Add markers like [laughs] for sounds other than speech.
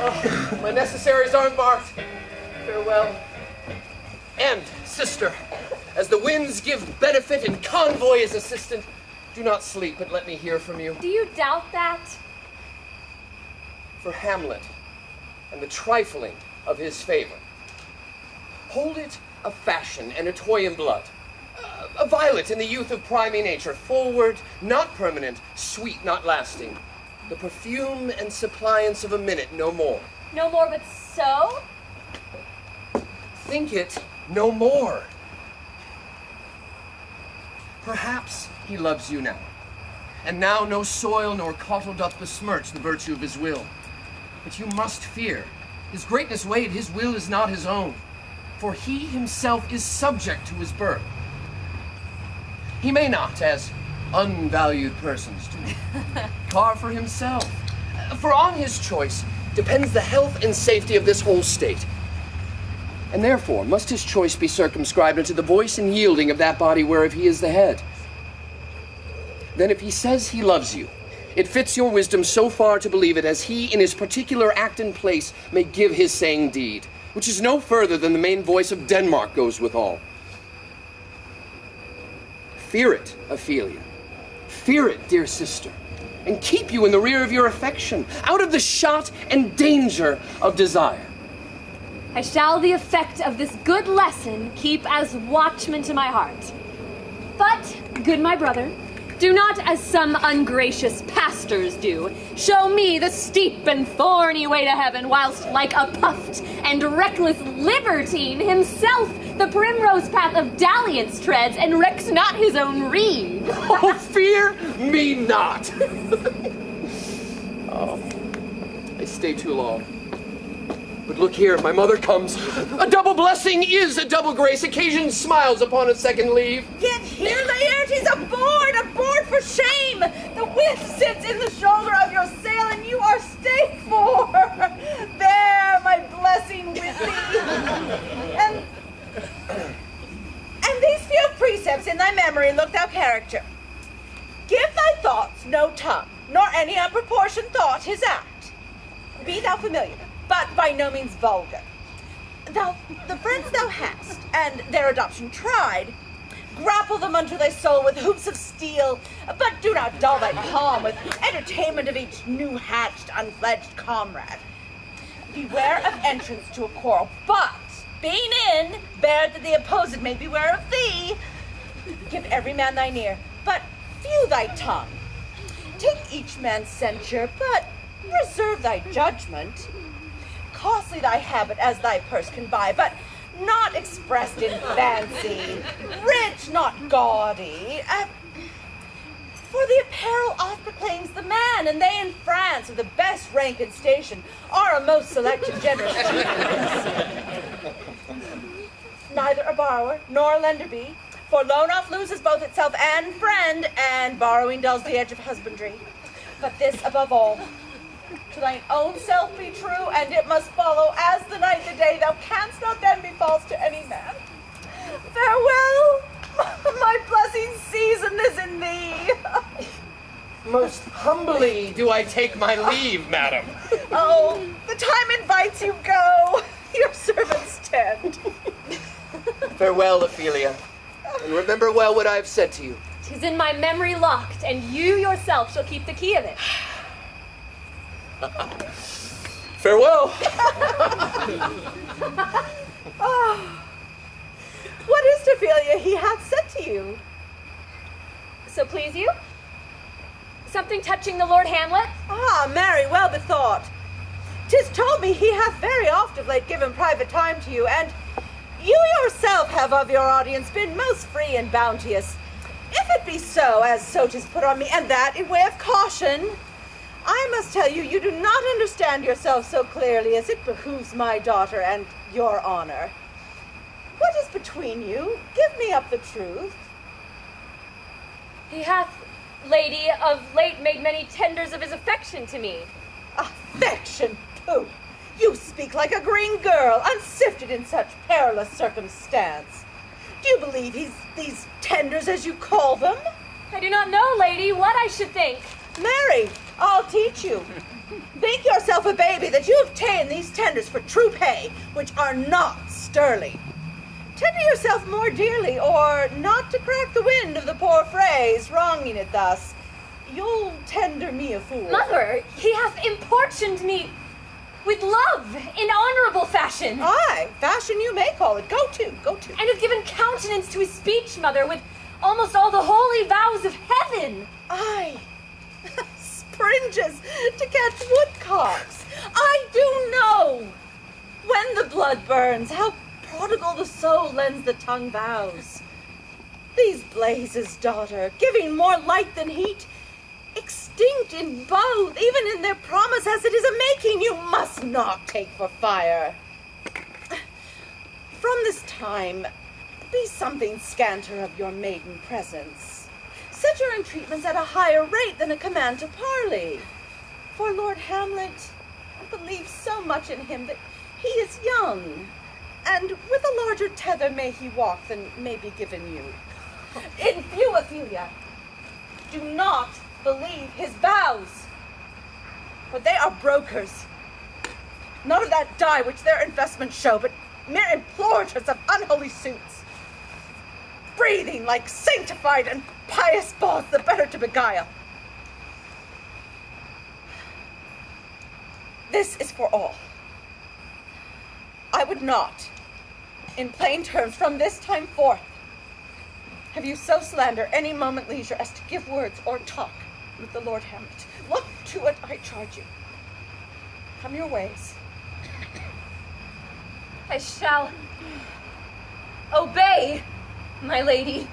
Oh, my necessaries are embarked. Farewell. And, sister, as the winds give benefit and convoy as assistant, do not sleep, but let me hear from you. Do you doubt that? For Hamlet and the trifling of his favor. Hold it a fashion and a toy in blood. Uh, a violet in the youth of primy nature, forward, not permanent, sweet, not lasting. The perfume and suppliance of a minute, no more. No more but so? Think it no more. Perhaps he loves you now. And now no soil nor cautel doth besmirch the virtue of his will. But you must fear. His greatness weighed, his will is not his own. For he himself is subject to his birth. He may not, as unvalued persons do, carve for himself. For on his choice depends the health and safety of this whole state. And therefore must his choice be circumscribed unto the voice and yielding of that body whereof he is the head. Then if he says he loves you, it fits your wisdom so far to believe it as he in his particular act and place may give his saying deed, which is no further than the main voice of Denmark goes withal. Fear it, Ophelia. Fear it, dear sister, and keep you in the rear of your affection, out of the shot and danger of desire. I shall the effect of this good lesson keep as watchman to my heart. But, good my brother, do not as some ungracious pastors do, show me the steep and thorny way to heaven, whilst like a puffed and reckless libertine himself the primrose path of dalliance treads and recks not his own rede. oh, fear me not! [laughs] oh, I stay too long. But look here, my mother comes. A double blessing is a double grace. Occasion smiles upon a second leave. Yet here, Laertes, aboard, aboard for shame. The wind sits in the shoulder of your sail, and you are stayed for. There, my blessing with thee. and, and these few precepts in thy memory look thou character. Give thy thoughts no tongue, nor any unproportioned thought his act. Be thou familiar but by no means vulgar. Thou, the friends thou hast, and their adoption tried, grapple them unto thy soul with hoops of steel, but do not dull thy palm with entertainment of each new-hatched, unfledged comrade. Beware of entrance to a quarrel, but, being in, bear that the opposed may beware of thee. Give every man thine ear, but few thy tongue. Take each man's censure, but reserve thy judgment costly thy habit as thy purse can buy, but not expressed in fancy, rich, not gaudy. Uh, for the apparel oft proclaims the man, and they in France, of the best rank and station, are a most select and generous [laughs] Neither a borrower nor a lender be, for loan oft loses both itself and friend, and borrowing dulls the edge of husbandry. But this above all, to thine own self be true, and it must follow as the night the day. Thou canst not then be false to any man. Farewell, [laughs] my blessing season is in thee. [laughs] Most humbly do I take my leave, madam. [laughs] Oh, the time invites you go. Your servants tend. Farewell, Ophelia. And remember well what I have said to you. Tis in my memory locked, and you yourself shall keep the key of it. [laughs] Farewell. oh. [laughs] What is Ophelia he hath said to you? So please you? Something touching the Lord Hamlet? Ah, marry, well bethought. Tis told me he hath very oft of late given private time to you, and you yourself have of your audience been most free and bounteous. If it be so, as so tis put on me, and that in way of caution, I must tell you, you do not understand yourself so clearly as it behooves my daughter and your honor. What is between you? Give me up the truth. He hath, lady, of late made many tenders of his affection to me. Affection, pooh! You speak like a green girl, unsifted in such perilous circumstance. Do you believe he's these tenders as you call them? I do not know, lady, what I should think. Mary, I'll teach you. Think yourself a baby that you have ta'en these tenders for true pay, which are not sterling. Tender yourself more dearly, or not to crack the wind of the poor phrase, wronging it thus. You'll tender me a fool. Mother, he hath importuned me with love in honorable fashion, Aye, fashion you may call it. Go to, go to. and hath given countenance to his speech, mother, with almost all the holy vows of heaven. Aye. [laughs] Springes to catch woodcocks. I do know. When the blood burns, how prodigal the soul lends the tongue vows. These blazes, daughter, giving more light than heat, extinct in both, even in their promise as it is a making, you must not take for fire. From this time, be something scanter of your maiden presence. Set your entreatments at a higher rate than a command to parley. For Lord Hamlet, I believe so much in him that he is young, and with a larger tether may he walk than may be given you. In few, Ophelia, do not believe his vows, for they are brokers. None of that dye which their investments show, but mere implorators of unholy suits breathing like sanctified and pious balls the better to beguile. This is for all. I would not, in plain terms, from this time forth, have you so slander any moment leisure as to give words or talk with the Lord Hamlet. Look to it, I charge you. Come your ways. I shall obey, my lady.